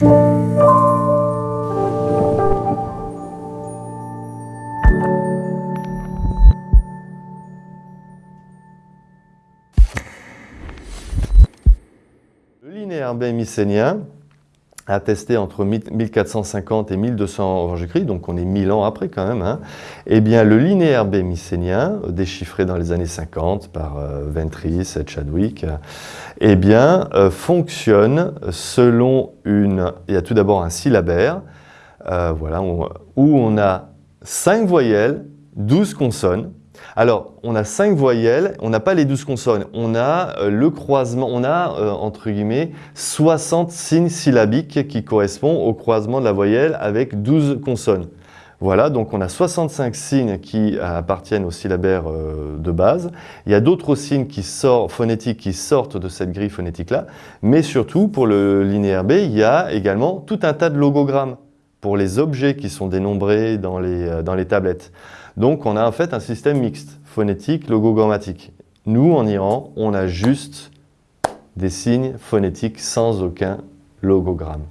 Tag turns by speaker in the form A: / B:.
A: Le linéaire B mycénien, attesté entre 1450 et 1200 avant Jésus-Christ, donc on est 1000 ans après quand même, hein, eh bien le linéaire B mycénien, déchiffré dans les années 50 par euh, Ventris et Chadwick, eh bien euh, fonctionne selon une... Il y a tout d'abord un syllabaire, euh, voilà, où on a 5 voyelles, 12 consonnes, alors, on a cinq voyelles, on n'a pas les douze consonnes, on a euh, le croisement, on a, euh, entre guillemets, 60 signes syllabiques qui correspondent au croisement de la voyelle avec 12 consonnes. Voilà, donc on a 65 signes qui appartiennent au syllabaire euh, de base. Il y a d'autres signes qui sortent, phonétiques qui sortent de cette grille phonétique-là, mais surtout, pour le linéaire B, il y a également tout un tas de logogrammes les objets qui sont dénombrés dans les, dans les tablettes. Donc on a en fait un système mixte, phonétique, logogrammatique. Nous, en Iran, on a juste des signes phonétiques sans aucun logogramme.